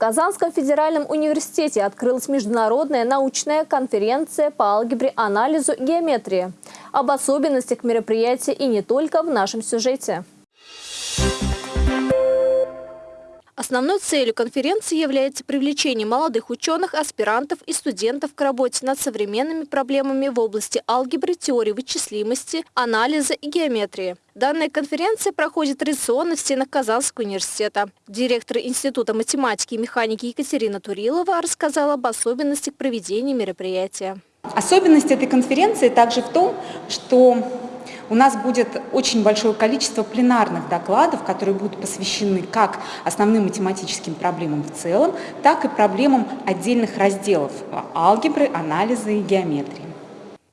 Казанском федеральном университете открылась международная научная конференция по алгебре, анализу и геометрии. Об особенностях мероприятия и не только в нашем сюжете. Основной целью конференции является привлечение молодых ученых, аспирантов и студентов к работе над современными проблемами в области алгебры, теории вычислимости, анализа и геометрии. Данная конференция проходит традиционно в стенах Казанского университета. Директор Института математики и механики Екатерина Турилова рассказала об особенностях проведения мероприятия. Особенность этой конференции также в том, что у нас будет очень большое количество пленарных докладов, которые будут посвящены как основным математическим проблемам в целом, так и проблемам отдельных разделов алгебры, анализа и геометрии.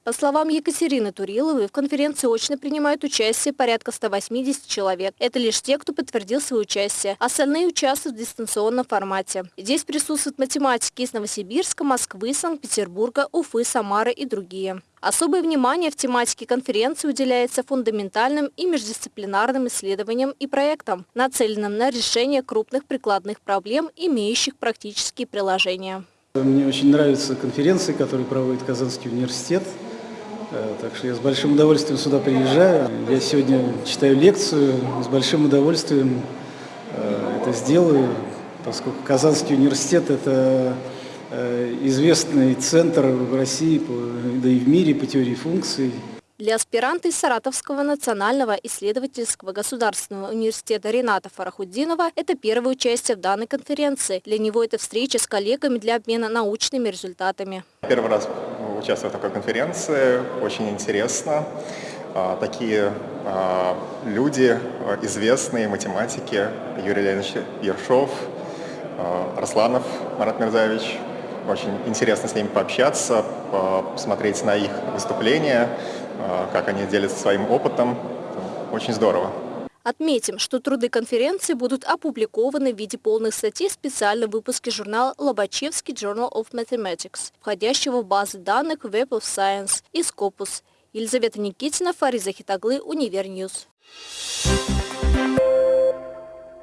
По словам Екатерины Туриловой, в конференции очно принимают участие порядка 180 человек. Это лишь те, кто подтвердил свое участие. Остальные участвуют в дистанционном формате. Здесь присутствуют математики из Новосибирска, Москвы, Санкт-Петербурга, Уфы, Самары и другие. Особое внимание в тематике конференции уделяется фундаментальным и междисциплинарным исследованиям и проектам, нацеленным на решение крупных прикладных проблем, имеющих практические приложения. Мне очень нравятся конференции, которые проводит Казанский университет. Э, так что я с большим удовольствием сюда приезжаю. Я сегодня читаю лекцию, с большим удовольствием э, это сделаю, поскольку Казанский университет – это э, известный центр в России, да и в мире по теории функций. Для аспиранта из Саратовского национального исследовательского государственного университета Рената Фарахуддинова это первое участие в данной конференции. Для него это встреча с коллегами для обмена научными результатами. Первый раз участвую в такой конференции, очень интересно. А, такие а, люди, а, известные математики, Юрий Леонидович Ершов, Росланов Марат Мирзаевич. Очень интересно с ними пообщаться, посмотреть на их выступления, как они делятся своим опытом. Очень здорово. Отметим, что труды конференции будут опубликованы в виде полных статей в специальном выпуске журнала «Лобачевский Journal of Mathematics», входящего в базы данных Web of Science и Scopus. Елизавета Никитина, Фариза Хитаглы, Универ News. Thank you.